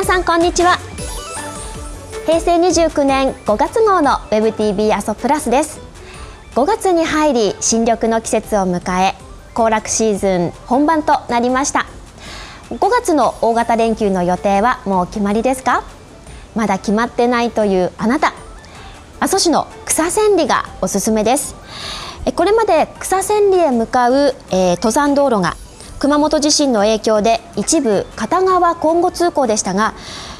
皆さんこんにちは。平成29年5月号の WebTV 阿蘇プラスです。5月に入り新緑の季節を迎え行楽シーズン本番となりました。5月の大型連休の予定はもう決まりですか？まだ決まってないというあなた。阿蘇市の草千里がおすすめです。これまで草千里へ向かう、えー、登山道路が熊本地震の影響で一部片側交互通行でしたが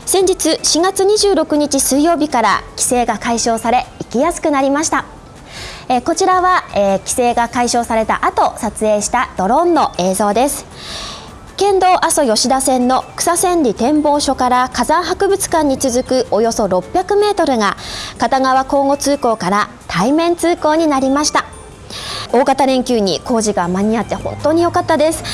先日4月26日水曜日から規制が解消され行きやすくなりました。えー、こちらは、えー、規制が解消された後撮影したドローンの映像です。県道阿蘇吉田線の草千里展望所から火山博物館に続くおよそ600メートルが片側交互通行から対面通行になりました。大型連休に工事が間に合って本当に良かったです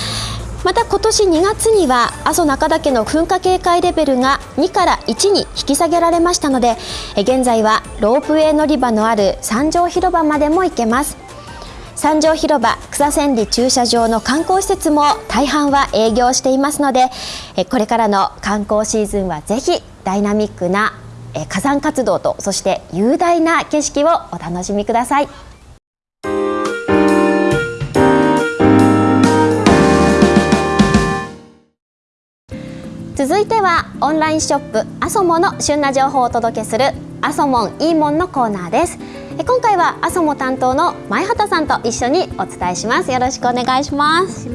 また今年2月には阿蘇中岳の噴火警戒レベルが2から1に引き下げられましたので現在はロープウェイ乗り場のある三条広場までも行けます三条広場草千里駐車場の観光施設も大半は営業していますのでこれからの観光シーズンはぜひダイナミックな火山活動とそして雄大な景色をお楽しみください。続いてはオンラインショップアソモの旬な情報をお届けするアソモンいいもんのコーナーです。今回はアソモ担当の前畑さんと一緒にお伝えします。よろしくお願いします。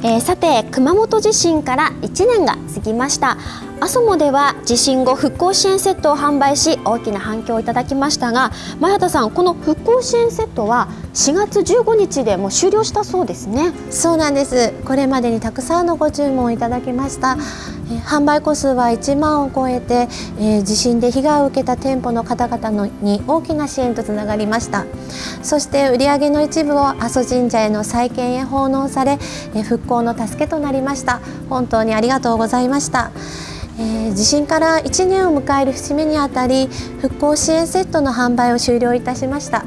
えー、さて熊本地震から1年が過ぎました。アソモでは地震後復興支援セットを販売し大きな反響をいただきましたが前畑さんこの復興支援セットは4月15日でもう終了したそうですね。そうなんです。これまでにたくさんのご注文をいただきました、うん、販売個数は1万を超えて、えー、地震で被害を受けた店舗の方々のに大きな支援とつながりました。そして売上の一部を阿蘇神社への再建へ奉納され、えー、復興の助けとなりました。本当にありがとうございました。えー、地震から1年を迎える節目にあたり復興支援セットの販売を終了いたしました。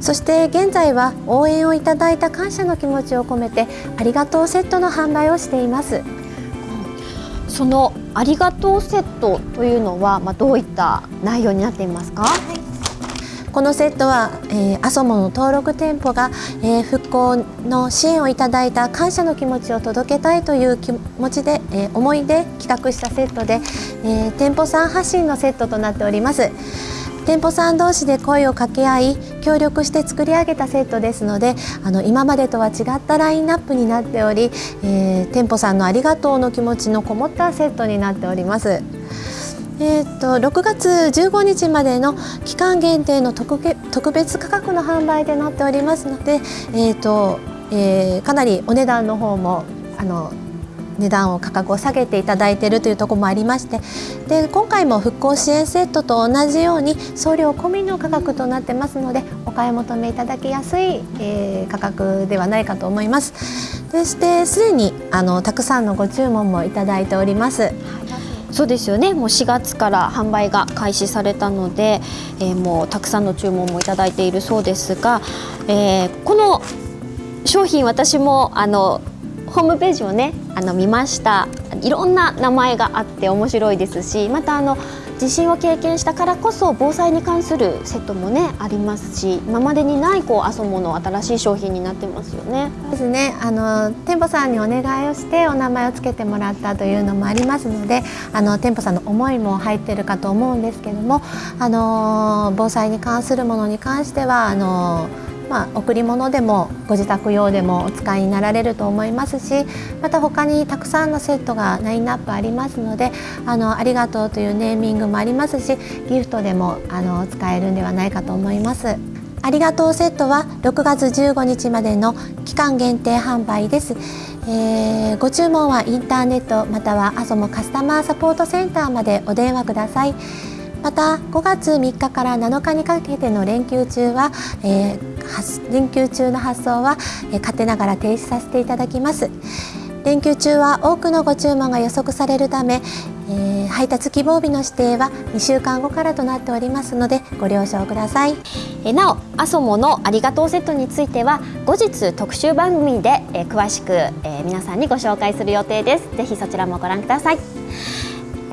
そして現在は応援をいただいた感謝の気持ちを込めてありがとうセットの販売をしています。そのありがとうセットというのは、まあ、どういった内容になっていますか、はいこのセットは、えー、アソモの登録店舗が、えー、復興の支援をいただいた感謝の気持ちを届けたいという気持ちで、えー、思いで企画したセットで、えー、店舗さん発信のセットとなっております。店舗さん同士で声を掛け合い協力して作り上げたセットですのであの今までとは違ったラインナップになっており、えー、店舗さんのありがとうの気持ちのこもったセットになっております。えーと、6月15日までの期間限定の特特別価格の販売でなっておりますので、えーとえー、かなりお値段の方もあの値段を価格を下げていただいているというところもありましてで今回も復興支援セットと同じように送料込みの価格となってますのでお買い求めいただきやすい、えー、価格ではないかと思います。でしてすでにあのたくさんのご注文もいただいております。そうですよねもう4月から販売が開始されたので、えー、もうたくさんの注文もいただいているそうですが、えー、この商品私もあのホームページをねあの見ましたいろんな名前があって面白いですしまたあの地震を経験したからこそ防災に関するセットもねありますし今までにないこう阿蘇もの新しい商品になってますよね。ですねあの店舗さんにお願いをしてお名前を付けてもらったというのもありますのであの店舗さんの思いも入ってるかと思うんですけどもあの防災に関するものに関してはあのまあ、贈り物でもご自宅用でもお使いになられると思いますしまた他にたくさんのセットがラインナップありますのであのありがとうというネーミングもありますしギフトでもあの使えるんではないかと思います。ありがとうセットは6月15日までの期間限定販売です。えー、ご注文はインターネットまたはアソモカスタマーサポートセンターまでお電話ください。また5月3日から7日にかけての連休中は、えー、連休中の発送は、えー、勝手ながら停止させていただきます。連休中は多くのご注文が予測されるため、えー、配達希望日の指定は2週間後からとなっておりますのでご了承ください。えなおアソモのありがとうセットについては後日特集番組で、えー、詳しく、えー、皆さんにご紹介する予定です。ぜひそちらもご覧ください。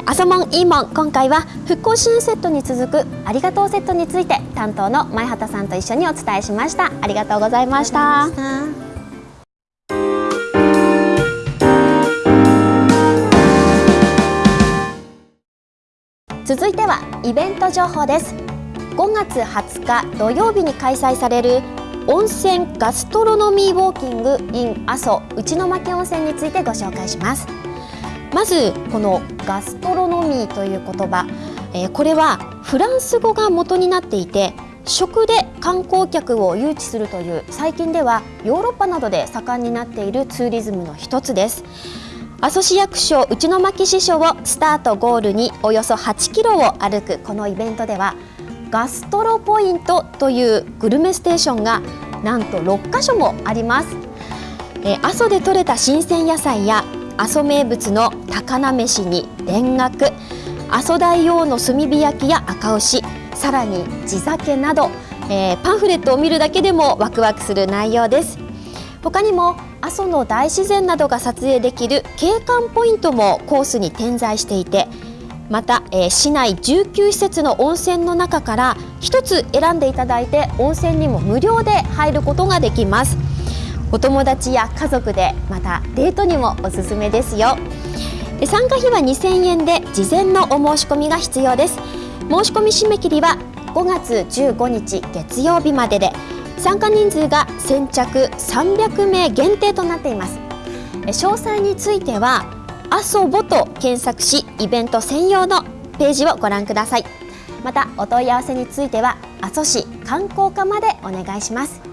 アソモンイーモン今回は復興支援セットに続くありがとうセットについて担当の前畑さんと一緒にお伝えしました。ありがとうございました。続いてはイベント情報です。5月20日土曜日に開催される温泉ガストロノミーウォーキング in 阿蘇内巻温泉についてご紹介します。まずこのガストロノミーという言葉、えー、これはフランス語が元になっていて食で観光客を誘致するという最近ではヨーロッパなどで盛んになっているツーリズムの一つです。阿蘇市役所内巻支所をスタートゴールにおよそ8キロを歩くこのイベントではガストロポイントというグルメステーションがなんと6カ所もあります、阿蘇で採れた新鮮野菜や阿蘇名物の高菜飯に田楽阿蘇大王の炭火焼きや赤牛さらに地酒など、えー、パンフレットを見るだけでもワクワクする内容です。他にも阿蘇の大自然などが撮影できる景観ポイントもコースに点在していてまた、えー、市内19施設の温泉の中から1つ選んでいただいて温泉にも無料で入ることができます。お友達や家族でまたデートにもおすすめですよ。参加費は2000円で事前のお申し込みが必要です。申し込み締め切りは5月15日月曜日までで参加人数が先着300名限定となっています。詳細については阿蘇ボと検索しイベント専用のページをご覧ください。またお問い合わせについては阿蘇市観光課までお願いします。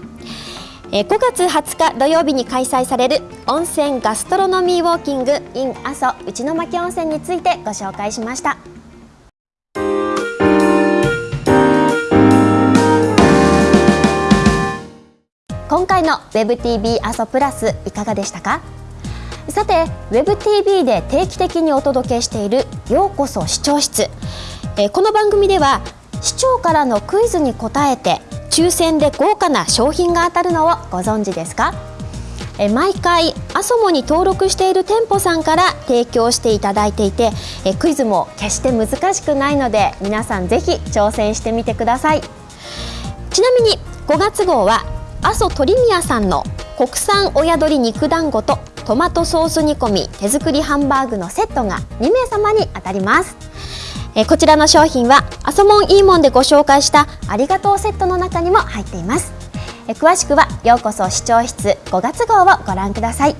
5月20日土曜日に開催される温泉ガストロノミーウォーキング in 阿蘇内巻温泉についてご紹介しました。今回の WebTV 阿蘇プラスいかがでしたか？さて WebTV で定期的にお届けしている「ようこそ視聴室」え、この番組では視聴からのクイズに答えて抽選で豪華な商品が当たるのをご存知ですか？え毎回アソモに登録している店舗さんから提供していただいていてえクイズも決して難しくないので皆さんぜひ挑戦してみてください。ちなみに5月号は阿蘇鳥宮さんの国産親鶏肉団子とトマトソース煮込み手作りハンバーグのセットが2名様に当たります。えこちらの商品はアソモンイーモンでご紹介したありがとうセットの中にも入っています。え詳しくはようこそ視聴室5月号をご覧ください。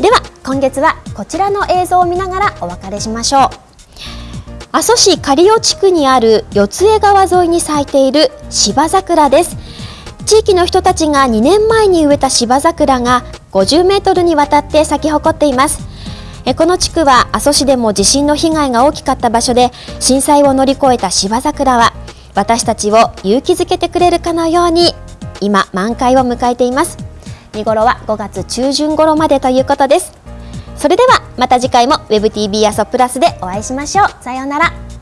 では今月はこちらの映像を見ながらお別れしましょう。阿蘇市刈尾地区にある四江川沿いに咲いている芝桜です。地域の人たちが2年前に植えた芝桜が50メートルにわたって咲き誇っています。この地区は阿蘇市でも地震の被害が大きかった場所で震災を乗り越えた芝桜は私たちを勇気づけてくれるかのように今満開を迎えています。見頃は5月中旬頃までということです。それではまた次回も WebTV 阿蘇プラスでお会いしましょう。さようなら。